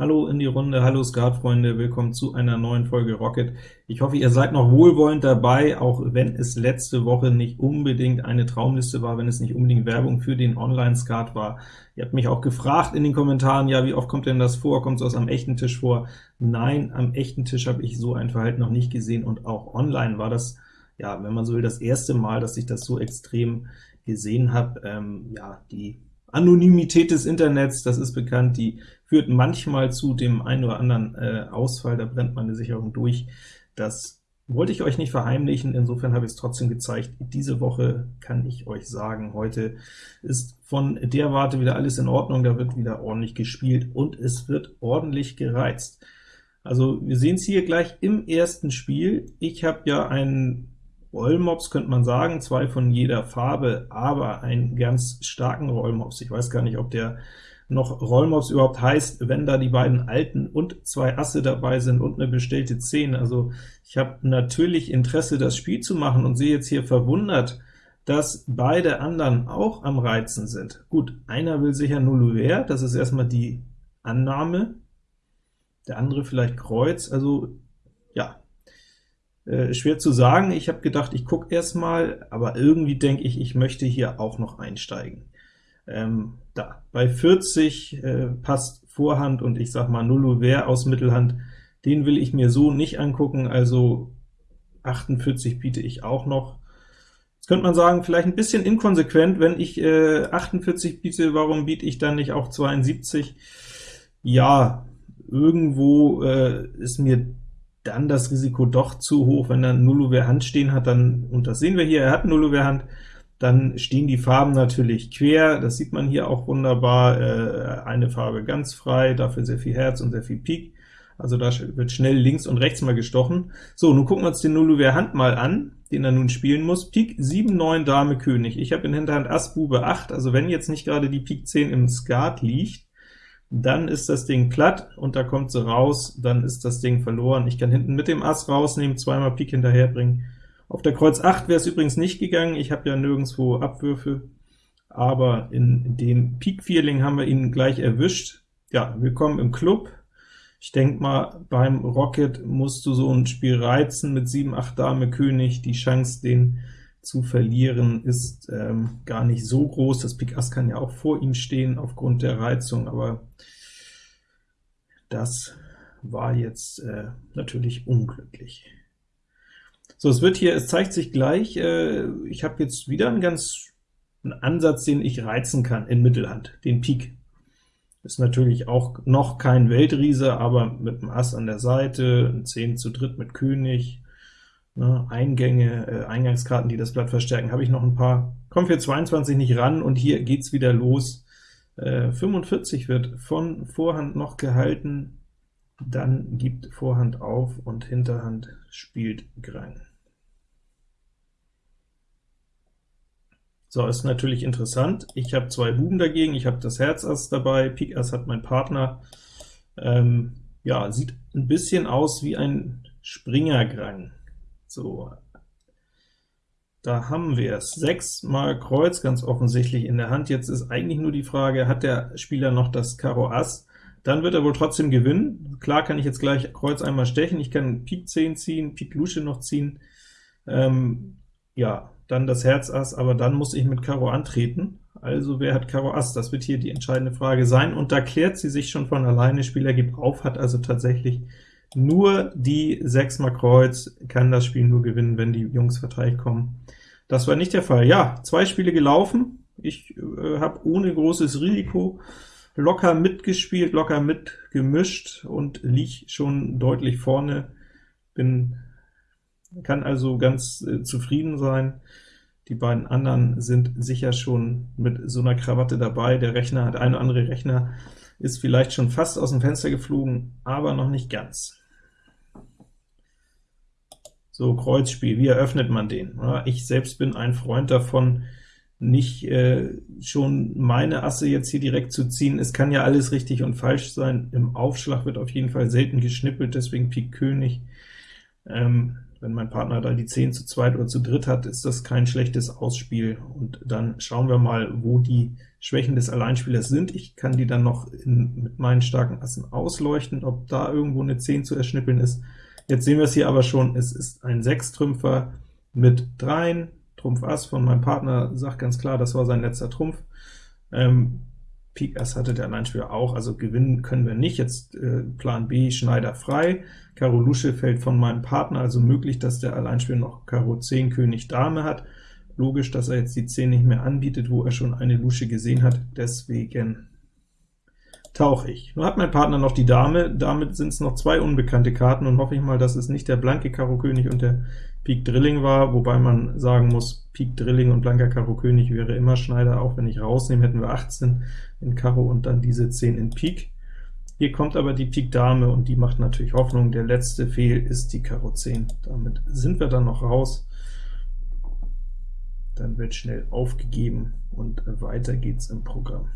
Hallo in die Runde, hallo Skatfreunde, willkommen zu einer neuen Folge Rocket. Ich hoffe, ihr seid noch wohlwollend dabei, auch wenn es letzte Woche nicht unbedingt eine Traumliste war, wenn es nicht unbedingt Werbung für den Online-Skat war. Ihr habt mich auch gefragt in den Kommentaren, ja, wie oft kommt denn das vor? Kommt es am echten Tisch vor? Nein, am echten Tisch habe ich so ein Verhalten noch nicht gesehen, und auch online war das, ja, wenn man so will, das erste Mal, dass ich das so extrem gesehen habe. Ähm, ja, die Anonymität des Internets, das ist bekannt, die führt manchmal zu dem einen oder anderen äh, Ausfall, da brennt meine Sicherung durch. Das wollte ich euch nicht verheimlichen, insofern habe ich es trotzdem gezeigt. Diese Woche kann ich euch sagen, heute ist von der Warte wieder alles in Ordnung, da wird wieder ordentlich gespielt, und es wird ordentlich gereizt. Also wir sehen es hier gleich im ersten Spiel. Ich habe ja einen Rollmops, könnte man sagen, zwei von jeder Farbe, aber einen ganz starken Rollmops. Ich weiß gar nicht, ob der noch Rollmops überhaupt heißt, wenn da die beiden alten und zwei Asse dabei sind und eine bestellte 10. Also ich habe natürlich Interesse, das Spiel zu machen, und sehe jetzt hier verwundert, dass beide anderen auch am Reizen sind. Gut, einer will sicher Nulluver, das ist erstmal die Annahme, der andere vielleicht Kreuz, also ja, äh, schwer zu sagen. Ich habe gedacht, ich gucke erstmal, aber irgendwie denke ich, ich möchte hier auch noch einsteigen. Ähm, da, bei 40 äh, passt Vorhand und ich sag mal Nullouvert aus Mittelhand, den will ich mir so nicht angucken, also 48 biete ich auch noch. Jetzt könnte man sagen, vielleicht ein bisschen inkonsequent, wenn ich äh, 48 biete, warum biete ich dann nicht auch 72? Ja, irgendwo äh, ist mir dann das Risiko doch zu hoch, wenn er Nullover Hand stehen hat, dann, und das sehen wir hier, er hat Nullover Hand, dann stehen die Farben natürlich quer, das sieht man hier auch wunderbar, äh, eine Farbe ganz frei, dafür sehr viel Herz und sehr viel Pik, also da wird schnell links und rechts mal gestochen. So, nun gucken wir uns den Nullover Hand mal an, den er nun spielen muss. Pik 7, 9, Dame, König. Ich habe in Hinterhand Ass, Bube 8, also wenn jetzt nicht gerade die Pik 10 im Skat liegt, dann ist das Ding platt, und da kommt sie raus, dann ist das Ding verloren. Ich kann hinten mit dem Ass rausnehmen, zweimal Pik hinterherbringen. Auf der Kreuz 8 wäre es übrigens nicht gegangen, ich habe ja nirgendwo Abwürfe, aber in dem Pik-Vierling haben wir ihn gleich erwischt. Ja, willkommen im Club. Ich denke mal, beim Rocket musst du so ein Spiel reizen mit 7, 8 Dame, König, die Chance, den zu verlieren, ist ähm, gar nicht so groß. Das Pik Ass kann ja auch vor ihm stehen aufgrund der Reizung, aber das war jetzt äh, natürlich unglücklich. So, es wird hier, es zeigt sich gleich, äh, ich habe jetzt wieder einen ganz einen Ansatz, den ich reizen kann in Mittelhand, den Pik. Ist natürlich auch noch kein Weltriese, aber mit dem Ass an der Seite, ein 10 zu dritt mit König, ne, Eingänge, äh, Eingangskarten, die das Blatt verstärken, habe ich noch ein paar. Kommen für 22 nicht ran, und hier geht's wieder los. Äh, 45 wird von Vorhand noch gehalten, dann gibt Vorhand auf und Hinterhand spielt Grang. So, ist natürlich interessant. Ich habe zwei Buben dagegen, ich habe das Herz Ass dabei, Pik Ass hat mein Partner. Ähm, ja, sieht ein bisschen aus wie ein Springergrang. So, da haben wir es. 6 mal Kreuz ganz offensichtlich in der Hand. Jetzt ist eigentlich nur die Frage, hat der Spieler noch das Karo Ass? Dann wird er wohl trotzdem gewinnen. Klar kann ich jetzt gleich Kreuz einmal stechen, ich kann Pik 10 ziehen, Pik Lusche noch ziehen. Ähm, ja, dann das Herz Ass, aber dann muss ich mit Karo antreten. Also wer hat Karo Ass? Das wird hier die entscheidende Frage sein, und da klärt sie sich schon von alleine. Spieler gibt auf, hat also tatsächlich nur die 6 mal Kreuz, kann das Spiel nur gewinnen, wenn die Jungs verteilt kommen. Das war nicht der Fall. Ja, zwei Spiele gelaufen. Ich äh, habe ohne großes Risiko locker mitgespielt, locker mitgemischt und lieg schon deutlich vorne. Bin kann also ganz äh, zufrieden sein. Die beiden anderen sind sicher schon mit so einer Krawatte dabei. Der Rechner, hat eine andere Rechner ist vielleicht schon fast aus dem Fenster geflogen, aber noch nicht ganz. So, Kreuzspiel, wie eröffnet man den? Ich selbst bin ein Freund davon, nicht äh, schon meine Asse jetzt hier direkt zu ziehen. Es kann ja alles richtig und falsch sein. Im Aufschlag wird auf jeden Fall selten geschnippelt, deswegen Pik König. Ähm, wenn mein Partner da die 10 zu zweit oder zu dritt hat, ist das kein schlechtes Ausspiel. Und dann schauen wir mal, wo die Schwächen des Alleinspielers sind. Ich kann die dann noch in, mit meinen starken Assen ausleuchten, ob da irgendwo eine 10 zu erschnippeln ist. Jetzt sehen wir es hier aber schon, es ist ein Sechstrümpfer mit Dreien, Trumpf Ass von meinem Partner sagt ganz klar, das war sein letzter Trumpf. Ähm, Pik Ass hatte der Alleinspieler auch, also gewinnen können wir nicht. Jetzt äh, Plan B, Schneider frei. Karo Lusche fällt von meinem Partner, also möglich, dass der Alleinspieler noch Karo 10, König, Dame hat. Logisch, dass er jetzt die 10 nicht mehr anbietet, wo er schon eine Lusche gesehen hat, deswegen tauche ich. Nun hat mein Partner noch die Dame, damit sind es noch zwei unbekannte Karten, und hoffe ich mal, dass es nicht der blanke Karo König und der Pik Drilling war, wobei man sagen muss, Pik Drilling und blanker Karo König wäre immer Schneider, auch wenn ich rausnehme, hätten wir 18 in Karo und dann diese 10 in Pik. Hier kommt aber die Pik Dame, und die macht natürlich Hoffnung. Der letzte Fehl ist die Karo 10. Damit sind wir dann noch raus. Dann wird schnell aufgegeben, und weiter geht's im Programm.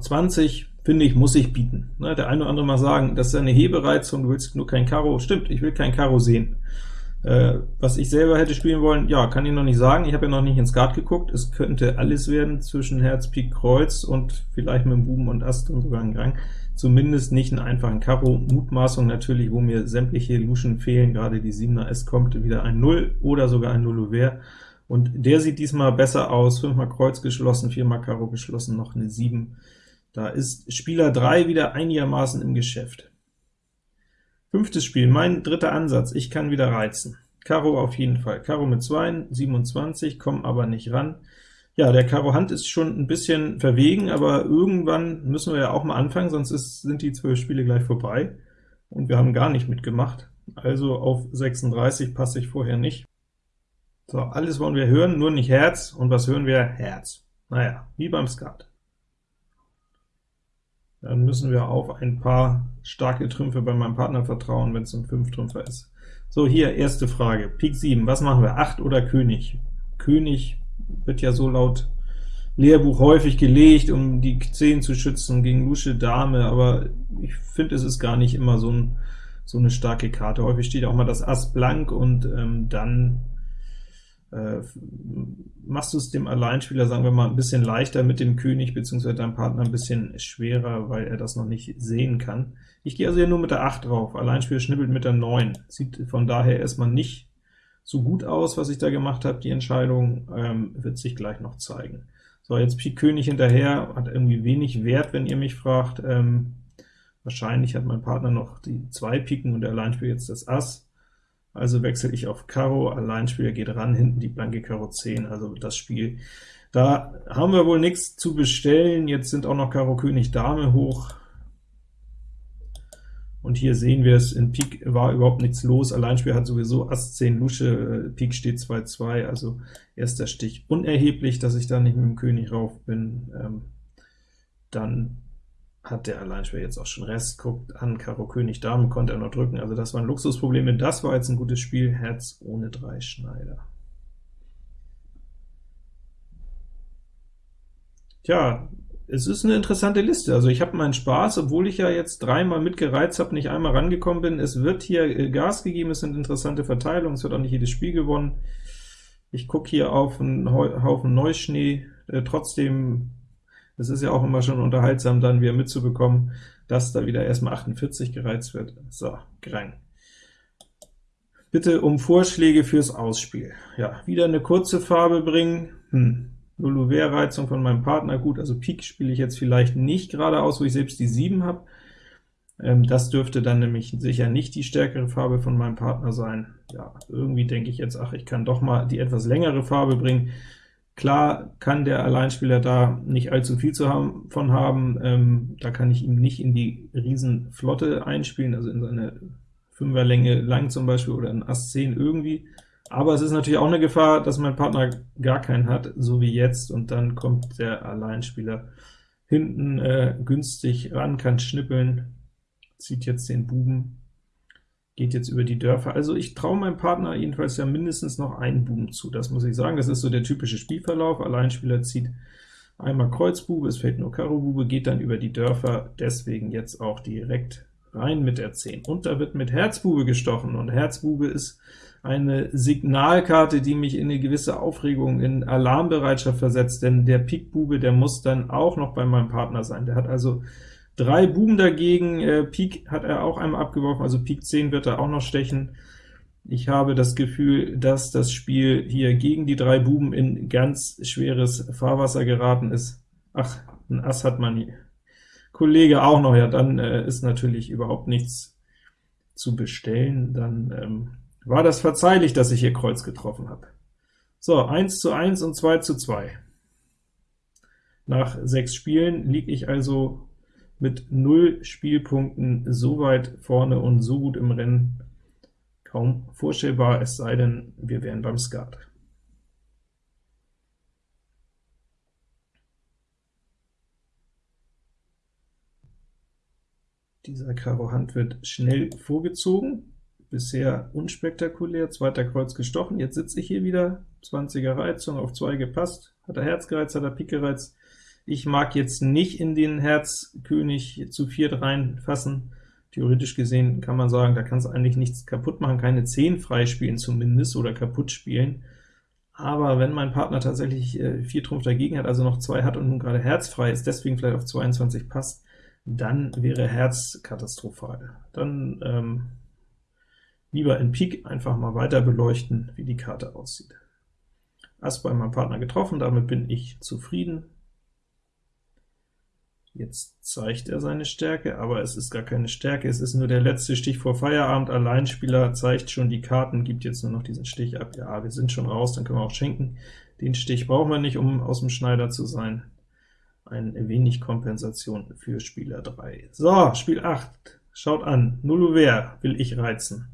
20, finde ich, muss ich bieten. Ne, der eine oder andere mal sagen, das ist eine Hebereizung, du willst nur kein Karo. Stimmt, ich will kein Karo sehen. Äh, was ich selber hätte spielen wollen, ja, kann ich noch nicht sagen. Ich habe ja noch nicht ins Skat geguckt. Es könnte alles werden zwischen Herz, Pik, Kreuz und vielleicht mit dem Buben und Ast und sogar ein Rang. Zumindest nicht einen einfachen Karo. Mutmaßung natürlich, wo mir sämtliche Luschen fehlen, gerade die 7er, es kommt wieder ein 0 oder sogar ein 0 Ouvert. Und der sieht diesmal besser aus, 5 mal Kreuz geschlossen, 4 mal Karo geschlossen, noch eine 7. Da ist Spieler 3 wieder einigermaßen im Geschäft. Fünftes Spiel, mein dritter Ansatz, ich kann wieder reizen. Karo auf jeden Fall. Karo mit 2, 27, kommen aber nicht ran. Ja, der Karo Hand ist schon ein bisschen verwegen, aber irgendwann müssen wir ja auch mal anfangen, sonst ist, sind die 12 Spiele gleich vorbei, und wir haben gar nicht mitgemacht. Also auf 36 passe ich vorher nicht. So, alles wollen wir hören, nur nicht Herz, und was hören wir? Herz. Naja, wie beim Skat. Dann müssen wir auf ein paar starke Trümpfe bei meinem Partner vertrauen, wenn es ein 5-Trümpfer ist. So, hier erste Frage, Pik 7, was machen wir, 8 oder König? König wird ja so laut Lehrbuch häufig gelegt, um die 10 zu schützen gegen Lusche Dame, aber ich finde, es ist gar nicht immer so, ein, so eine starke Karte. Häufig steht auch mal das Ass blank, und ähm, dann machst du es dem Alleinspieler, sagen wir mal, ein bisschen leichter mit dem König, beziehungsweise deinem Partner ein bisschen schwerer, weil er das noch nicht sehen kann. Ich gehe also hier nur mit der 8 drauf, Alleinspieler schnippelt mit der 9. Sieht von daher erstmal nicht so gut aus, was ich da gemacht habe. Die Entscheidung ähm, wird sich gleich noch zeigen. So, jetzt Pik König hinterher, hat irgendwie wenig Wert, wenn ihr mich fragt. Ähm, wahrscheinlich hat mein Partner noch die zwei Piken und der Alleinspieler jetzt das Ass. Also wechsle ich auf Karo, Alleinspieler geht ran, hinten die blanke Karo 10, also das Spiel. Da haben wir wohl nichts zu bestellen, jetzt sind auch noch Karo König Dame hoch, und hier sehen wir es, in Pik war überhaupt nichts los, Alleinspieler hat sowieso Ass 10 Lusche, Pik steht 2-2, also erster Stich unerheblich, dass ich da nicht mit dem König rauf bin. Ähm, dann hat der Alleinspieler jetzt auch schon Rest, guckt an, Karo König Dame konnte er noch drücken, also das waren Luxusprobleme, das war jetzt ein gutes Spiel, Herz ohne drei Schneider. Tja, es ist eine interessante Liste, also ich habe meinen Spaß, obwohl ich ja jetzt dreimal mitgereizt habe, nicht einmal rangekommen bin. Es wird hier äh, Gas gegeben, es sind interessante Verteilungen, es wird auch nicht jedes Spiel gewonnen. Ich gucke hier auf einen Haufen Neuschnee, äh, trotzdem es ist ja auch immer schon unterhaltsam, dann wieder mitzubekommen, dass da wieder erstmal 48 gereizt wird. So, Grang. Bitte um Vorschläge fürs Ausspiel. Ja, wieder eine kurze Farbe bringen. Hm. Luluver-Reizung von meinem Partner, gut, also Pik spiele ich jetzt vielleicht nicht geradeaus, wo ich selbst die 7 habe. Ähm, das dürfte dann nämlich sicher nicht die stärkere Farbe von meinem Partner sein. Ja, irgendwie denke ich jetzt, ach, ich kann doch mal die etwas längere Farbe bringen. Klar kann der Alleinspieler da nicht allzu viel zu haben, von haben, ähm, da kann ich ihm nicht in die Riesenflotte einspielen, also in seine Fünferlänge lang zum Beispiel, oder in Ass 10 irgendwie. Aber es ist natürlich auch eine Gefahr, dass mein Partner gar keinen hat, so wie jetzt, und dann kommt der Alleinspieler hinten äh, günstig ran, kann schnippeln, zieht jetzt den Buben, geht jetzt über die Dörfer. Also ich traue meinem Partner jedenfalls ja mindestens noch einen Buben zu, das muss ich sagen. Das ist so der typische Spielverlauf. Alleinspieler zieht einmal Kreuzbube, es fällt nur Karo Bube, geht dann über die Dörfer, deswegen jetzt auch direkt rein mit der 10. Und da wird mit Herzbube gestochen, und Herzbube ist eine Signalkarte, die mich in eine gewisse Aufregung, in Alarmbereitschaft versetzt, denn der Pik-Bube, der muss dann auch noch bei meinem Partner sein. Der hat also drei Buben dagegen, äh, Pik hat er auch einmal abgeworfen, also Pik 10 wird er auch noch stechen. Ich habe das Gefühl, dass das Spiel hier gegen die drei Buben in ganz schweres Fahrwasser geraten ist. Ach, ein Ass hat mein Kollege auch noch, ja, dann äh, ist natürlich überhaupt nichts zu bestellen, dann ähm, war das verzeihlich, dass ich hier Kreuz getroffen habe. So, 1 zu 1 und 2 zu 2. Nach sechs Spielen liege ich also mit 0 Spielpunkten so weit vorne und so gut im Rennen, kaum vorstellbar, es sei denn, wir wären beim Skat. Dieser Karo Hand wird schnell vorgezogen, bisher unspektakulär, zweiter Kreuz gestochen, jetzt sitze ich hier wieder, 20er Reizung, auf 2 gepasst, hat er Herz gereizt, hat er Pik gereizt, ich mag jetzt nicht in den Herz König zu viert reinfassen, theoretisch gesehen kann man sagen, da kannst du eigentlich nichts kaputt machen, keine 10 freispielen zumindest, oder kaputt spielen, aber wenn mein Partner tatsächlich äh, 4 Trumpf dagegen hat, also noch 2 hat und nun gerade Herz frei ist, deswegen vielleicht auf 22 passt, dann wäre Herz katastrophal. Dann ähm, lieber in Pik einfach mal weiter beleuchten, wie die Karte aussieht. Ass bei meinem Partner getroffen, damit bin ich zufrieden. Jetzt zeigt er seine Stärke, aber es ist gar keine Stärke, es ist nur der letzte Stich vor Feierabend. Alleinspieler zeigt schon die Karten, gibt jetzt nur noch diesen Stich ab. Ja, wir sind schon raus, dann können wir auch schenken. Den Stich brauchen wir nicht, um aus dem Schneider zu sein. Ein wenig Kompensation für Spieler 3. So, Spiel 8. Schaut an, Null will ich reizen.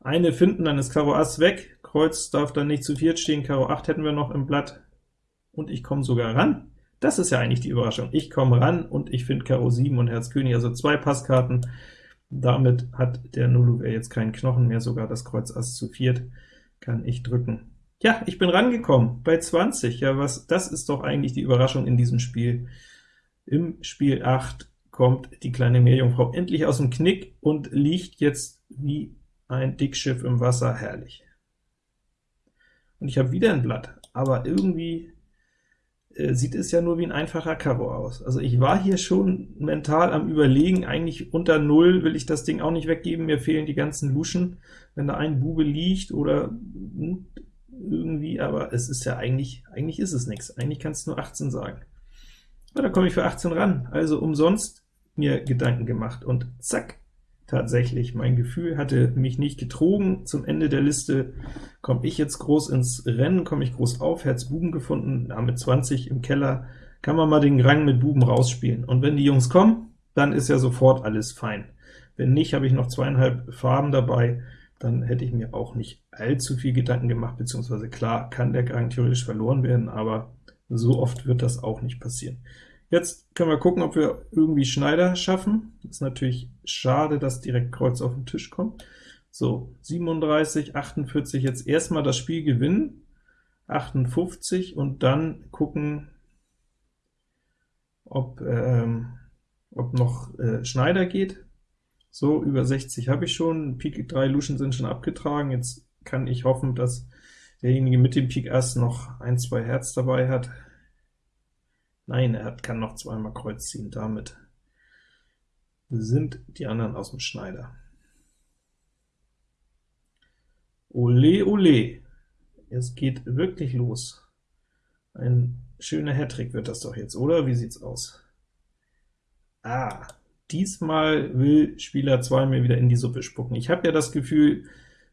Eine finden, dann ist Karo Ass weg, Kreuz darf dann nicht zu viert stehen, Karo 8 hätten wir noch im Blatt, und ich komme sogar ran. Das ist ja eigentlich die Überraschung. Ich komme ran und ich finde Karo 7 und Herz König, also zwei Passkarten. Damit hat der Nulluver jetzt keinen Knochen mehr, sogar das Kreuz Ass zu viert kann ich drücken. Ja, ich bin rangekommen, bei 20. Ja, was? das ist doch eigentlich die Überraschung in diesem Spiel. Im Spiel 8 kommt die kleine Meerjungfrau endlich aus dem Knick und liegt jetzt wie ein Dickschiff im Wasser, herrlich. Und ich habe wieder ein Blatt, aber irgendwie äh, sieht es ja nur wie ein einfacher Karo aus. Also ich war hier schon mental am Überlegen, eigentlich unter 0 will ich das Ding auch nicht weggeben, mir fehlen die ganzen Luschen, wenn da ein Bube liegt oder hm, irgendwie, aber es ist ja eigentlich, eigentlich ist es nichts, eigentlich kannst du nur 18 sagen. Na, da komme ich für 18 ran, also umsonst mir Gedanken gemacht, und zack, tatsächlich. Mein Gefühl hatte mich nicht getrogen. Zum Ende der Liste komme ich jetzt groß ins Rennen, komme ich groß auf, Herz Buben gefunden, mit 20 im Keller kann man mal den Rang mit Buben rausspielen. Und wenn die Jungs kommen, dann ist ja sofort alles fein. Wenn nicht, habe ich noch zweieinhalb Farben dabei, dann hätte ich mir auch nicht allzu viel Gedanken gemacht, beziehungsweise klar kann der Rang theoretisch verloren werden, aber so oft wird das auch nicht passieren. Jetzt können wir gucken, ob wir irgendwie Schneider schaffen. Ist natürlich schade, dass direkt Kreuz auf den Tisch kommt. So, 37, 48, jetzt erstmal das Spiel gewinnen, 58, und dann gucken, ob, ähm, ob noch äh, Schneider geht. So, über 60 habe ich schon, Pik 3 Luschen sind schon abgetragen, jetzt kann ich hoffen, dass derjenige mit dem Pik Ass noch ein, zwei Herz dabei hat. Nein, er kann noch zweimal Kreuz ziehen, damit sind die anderen aus dem Schneider. Ole, ole, es geht wirklich los. Ein schöner Hattrick wird das doch jetzt, oder? Wie sieht's aus? Ah, diesmal will Spieler 2 mir wieder in die Suppe spucken. Ich habe ja das Gefühl,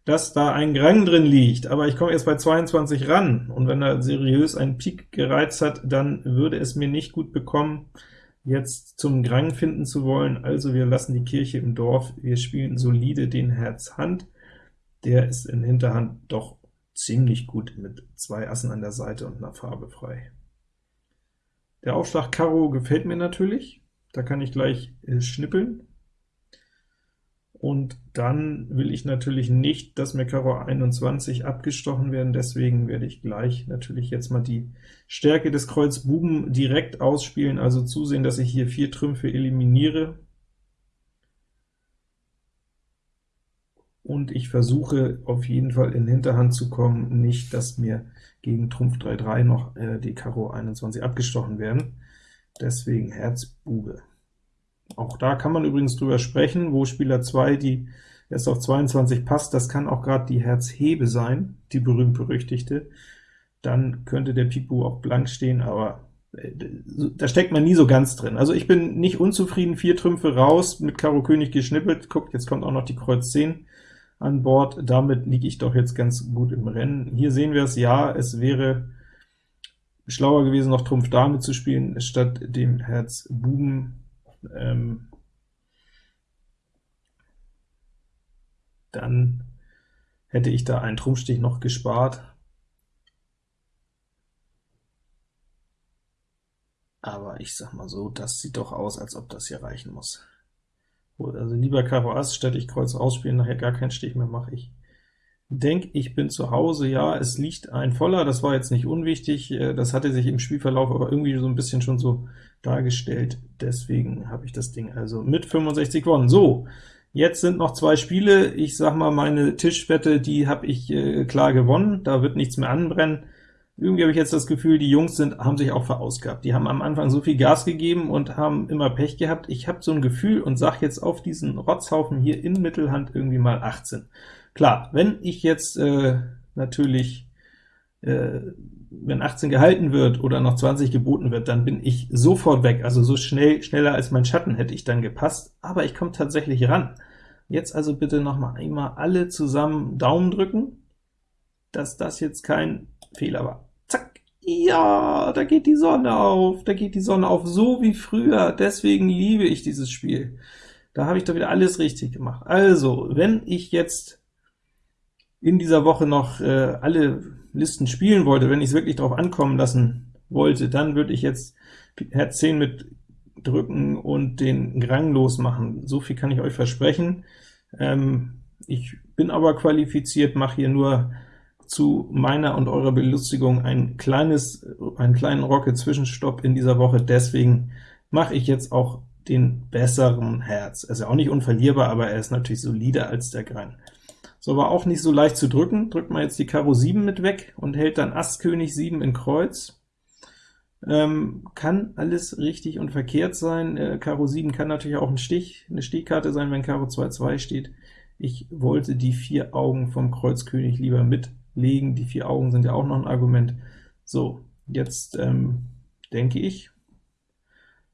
dass da ein Grang drin liegt, aber ich komme jetzt bei 22 ran, und wenn er seriös einen Pik gereizt hat, dann würde es mir nicht gut bekommen, jetzt zum Grang finden zu wollen, also wir lassen die Kirche im Dorf, wir spielen solide den Herz Hand, der ist in Hinterhand doch ziemlich gut mit zwei Assen an der Seite und einer Farbe frei. Der Aufschlag Karo gefällt mir natürlich, da kann ich gleich äh, schnippeln, und dann will ich natürlich nicht, dass mir Karo 21 abgestochen werden, deswegen werde ich gleich natürlich jetzt mal die Stärke des Kreuz Buben direkt ausspielen, also zusehen, dass ich hier vier Trümpfe eliminiere. und ich versuche auf jeden Fall in Hinterhand zu kommen, nicht, dass mir gegen Trumpf 3-3 noch äh, die Karo 21 abgestochen werden. Deswegen Herz Bube. Auch da kann man übrigens drüber sprechen, wo Spieler 2 die erst auf 22 passt, das kann auch gerade die Herz Hebe sein, die berühmt-berüchtigte. Dann könnte der Bube auch blank stehen, aber äh, da steckt man nie so ganz drin. Also ich bin nicht unzufrieden, vier Trümpfe raus, mit Karo König geschnippelt, guckt, jetzt kommt auch noch die Kreuz 10 an Bord, damit liege ich doch jetzt ganz gut im Rennen. Hier sehen wir es, ja, es wäre schlauer gewesen, noch Trumpf Dame zu spielen, statt dem Herz Buben. Ähm, dann hätte ich da einen Trumpfstich noch gespart. Aber ich sag mal so, das sieht doch aus, als ob das hier reichen muss. Also lieber Karo Ass, statt ich Kreuz ausspielen, nachher gar keinen Stich mehr mache ich. Denk, ich bin zu Hause, ja, es liegt ein Voller, das war jetzt nicht unwichtig, äh, das hatte sich im Spielverlauf aber irgendwie so ein bisschen schon so dargestellt, deswegen habe ich das Ding also mit 65 gewonnen. So, jetzt sind noch zwei Spiele, ich sag mal, meine Tischwette, die habe ich äh, klar gewonnen, da wird nichts mehr anbrennen. Irgendwie habe ich jetzt das Gefühl, die Jungs sind, haben sich auch verausgabt. Die haben am Anfang so viel Gas gegeben und haben immer Pech gehabt. Ich habe so ein Gefühl und sage jetzt auf diesen Rotzhaufen hier in Mittelhand irgendwie mal 18. Klar, wenn ich jetzt äh, natürlich, äh, wenn 18 gehalten wird oder noch 20 geboten wird, dann bin ich sofort weg, also so schnell, schneller als mein Schatten hätte ich dann gepasst, aber ich komme tatsächlich ran. Jetzt also bitte noch mal einmal alle zusammen Daumen drücken, dass das jetzt kein Fehler war. Ja, da geht die Sonne auf, da geht die Sonne auf, so wie früher, deswegen liebe ich dieses Spiel. Da habe ich doch wieder alles richtig gemacht. Also, wenn ich jetzt in dieser Woche noch äh, alle Listen spielen wollte, wenn ich es wirklich darauf ankommen lassen wollte, dann würde ich jetzt Herz 10 mit drücken und den Grang losmachen. So viel kann ich euch versprechen. Ähm, ich bin aber qualifiziert, mache hier nur zu meiner und eurer Belustigung ein kleines, einen kleinen Rocket-Zwischenstopp in dieser Woche, deswegen mache ich jetzt auch den besseren Herz. Er ist ja auch nicht unverlierbar, aber er ist natürlich solider als der Gran. So, war auch nicht so leicht zu drücken. Drückt man jetzt die Karo 7 mit weg und hält dann Ass König 7 in Kreuz. Ähm, kann alles richtig und verkehrt sein. Äh, Karo 7 kann natürlich auch ein Stich, eine Stichkarte sein, wenn Karo 2-2 steht. Ich wollte die vier Augen vom Kreuz König lieber mit legen. Die vier Augen sind ja auch noch ein Argument. So, jetzt ähm, denke ich,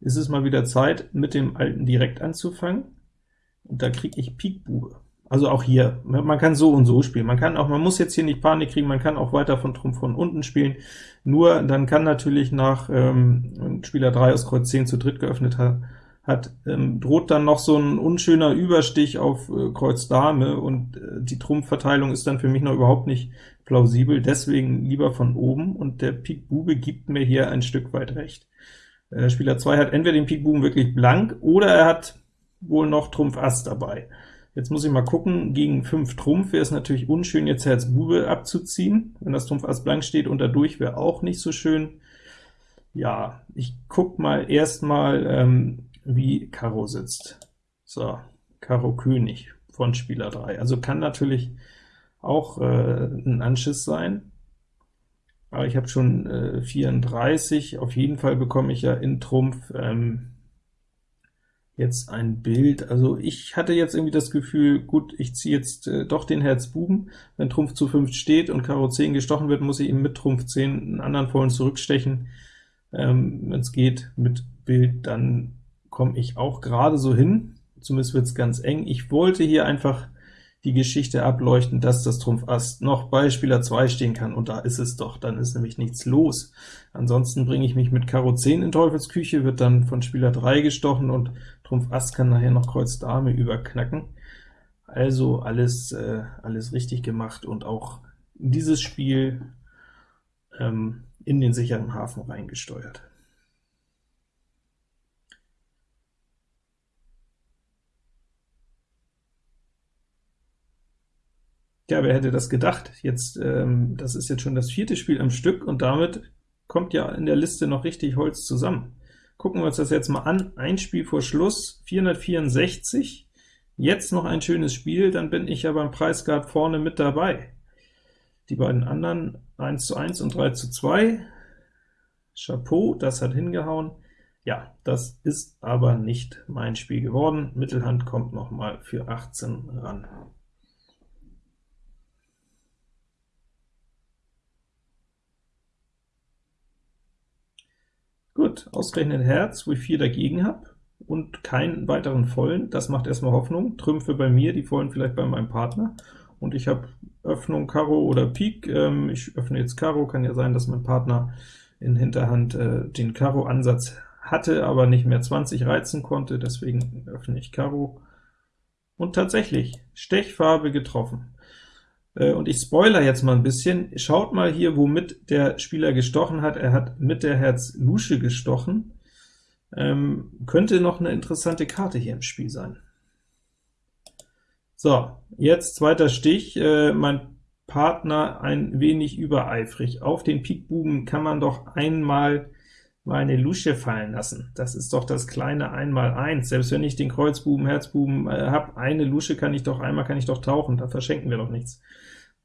ist es mal wieder Zeit, mit dem Alten direkt anzufangen. Und da kriege ich Pik Bube. Also auch hier, man kann so und so spielen. Man kann auch, man muss jetzt hier nicht Panik kriegen, man kann auch weiter von Trumpf von unten spielen. Nur dann kann natürlich nach ähm, Spieler 3 aus Kreuz 10 zu dritt geöffnet hat, hat, ähm, droht dann noch so ein unschöner Überstich auf äh, Kreuz Dame, und äh, die Trumpfverteilung ist dann für mich noch überhaupt nicht plausibel, deswegen lieber von oben, und der Pik Bube gibt mir hier ein Stück weit recht. Äh, Spieler 2 hat entweder den Pik Buben wirklich blank, oder er hat wohl noch Trumpf Ass dabei. Jetzt muss ich mal gucken, gegen 5 Trumpf wäre es natürlich unschön, jetzt Herz Bube abzuziehen, wenn das Trumpf Ass blank steht, und dadurch wäre auch nicht so schön. Ja, ich guck mal erstmal, ähm, wie Karo sitzt. So, Karo König von Spieler 3. Also kann natürlich auch äh, ein Anschiss sein, aber ich habe schon äh, 34, auf jeden Fall bekomme ich ja in Trumpf ähm, jetzt ein Bild. Also ich hatte jetzt irgendwie das Gefühl, gut, ich ziehe jetzt äh, doch den Herz Buben. Wenn Trumpf zu 5 steht und Karo 10 gestochen wird, muss ich ihm mit Trumpf 10 einen anderen vollen zurückstechen. Ähm, Wenn es geht mit Bild, dann komme ich auch gerade so hin, zumindest wird es ganz eng. Ich wollte hier einfach die Geschichte ableuchten, dass das Trumpf Ass noch bei Spieler 2 stehen kann, und da ist es doch, dann ist nämlich nichts los. Ansonsten bringe ich mich mit Karo 10 in Teufelsküche, wird dann von Spieler 3 gestochen, und Trumpf Ass kann nachher noch Kreuz Dame überknacken. Also alles, äh, alles richtig gemacht und auch dieses Spiel ähm, in den sicheren Hafen reingesteuert. Ja, wer hätte das gedacht? Jetzt, ähm, das ist jetzt schon das vierte Spiel am Stück, und damit kommt ja in der Liste noch richtig Holz zusammen. Gucken wir uns das jetzt mal an. Ein Spiel vor Schluss, 464, Jetzt noch ein schönes Spiel, dann bin ich ja beim Preisgard vorne mit dabei. Die beiden anderen 1 zu 1 und 3 zu 2. Chapeau, das hat hingehauen. Ja, das ist aber nicht mein Spiel geworden. Mittelhand kommt noch mal für 18 ran. Gut, ausgerechnet Herz, wo ich 4 dagegen habe, und keinen weiteren Vollen, das macht erstmal Hoffnung. Trümpfe bei mir, die Vollen vielleicht bei meinem Partner, und ich habe Öffnung Karo oder Pik. Ähm, ich öffne jetzt Karo, kann ja sein, dass mein Partner in Hinterhand äh, den Karo-Ansatz hatte, aber nicht mehr 20 reizen konnte, deswegen öffne ich Karo. Und tatsächlich, Stechfarbe getroffen. Äh, und ich spoiler jetzt mal ein bisschen. Schaut mal hier, womit der Spieler gestochen hat. Er hat mit der Herz Lusche gestochen. Ähm, könnte noch eine interessante Karte hier im Spiel sein. So, jetzt zweiter Stich. Äh, mein Partner ein wenig übereifrig. Auf den Pikbuben kann man doch einmal mal eine Lusche fallen lassen. Das ist doch das kleine 1x1. Selbst wenn ich den Kreuzbuben, Herzbuben äh, habe, eine Lusche kann ich doch, einmal kann ich doch tauchen, da verschenken wir doch nichts.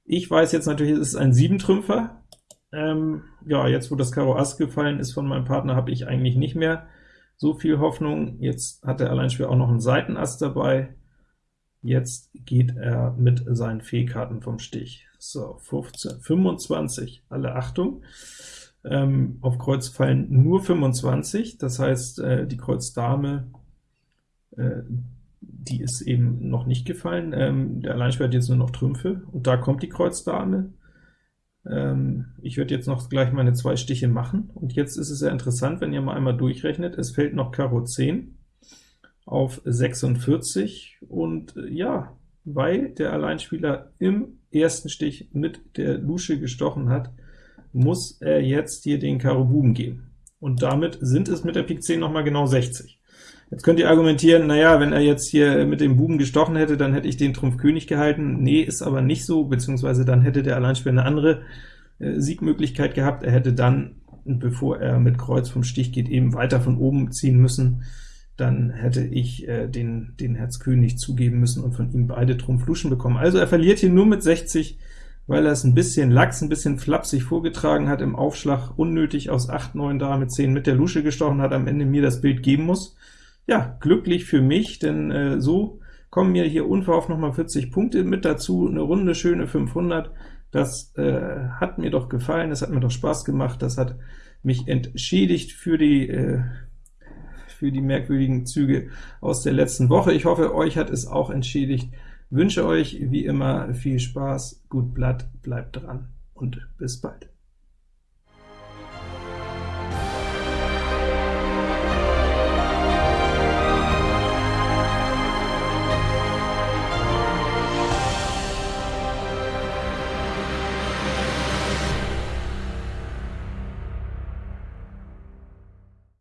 Ich weiß jetzt natürlich, es ist ein 7-Trümpfer. Ähm, ja, jetzt wo das Karo Ass gefallen ist von meinem Partner, habe ich eigentlich nicht mehr so viel Hoffnung. Jetzt hat der Alleinspieler auch noch einen Seitenass dabei. Jetzt geht er mit seinen Fehlkarten vom Stich. So, 15, 25, alle Achtung. Ähm, auf Kreuz fallen nur 25, das heißt, äh, die Kreuz Dame, äh, die ist eben noch nicht gefallen. Ähm, der Alleinspieler hat jetzt nur noch Trümpfe, und da kommt die Kreuz Dame. Ähm, ich werde jetzt noch gleich meine zwei Stiche machen, und jetzt ist es sehr interessant, wenn ihr mal einmal durchrechnet, es fällt noch Karo 10 auf 46, und äh, ja, weil der Alleinspieler im ersten Stich mit der Lusche gestochen hat, muss er jetzt hier den Karo Buben geben. Und damit sind es mit der Pik 10 noch mal genau 60. Jetzt könnt ihr argumentieren, naja, wenn er jetzt hier mit dem Buben gestochen hätte, dann hätte ich den Trumpf König gehalten. Nee, ist aber nicht so, beziehungsweise dann hätte der Alleinspieler eine andere äh, Siegmöglichkeit gehabt. Er hätte dann, bevor er mit Kreuz vom Stich geht, eben weiter von oben ziehen müssen. Dann hätte ich äh, den, den Herz König zugeben müssen und von ihm beide Trumpf Luschen bekommen. Also er verliert hier nur mit 60, weil er es ein bisschen lax, ein bisschen flapsig vorgetragen hat im Aufschlag, unnötig aus 8, 9 da mit 10 mit der Lusche gestochen hat, am Ende mir das Bild geben muss. Ja, glücklich für mich, denn äh, so kommen mir hier unverhofft noch mal 40 Punkte mit dazu, eine runde, schöne 500. Das äh, hat mir doch gefallen, das hat mir doch Spaß gemacht, das hat mich entschädigt für die äh, für die merkwürdigen Züge aus der letzten Woche. Ich hoffe, euch hat es auch entschädigt. Wünsche euch wie immer viel Spaß, gut Blatt, bleibt dran und bis bald.